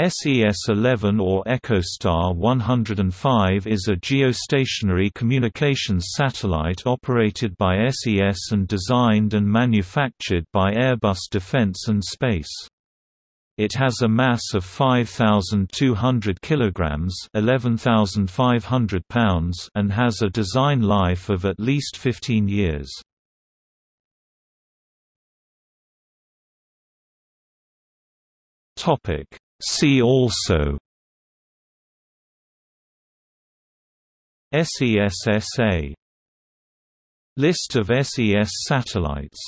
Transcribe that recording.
SES-11 or EchoStar 105 is a geostationary communications satellite operated by SES and designed and manufactured by Airbus Defence and Space. It has a mass of 5200 kilograms, 11500 pounds, and has a design life of at least 15 years. Topic See also. SES S.A. List of SES satellites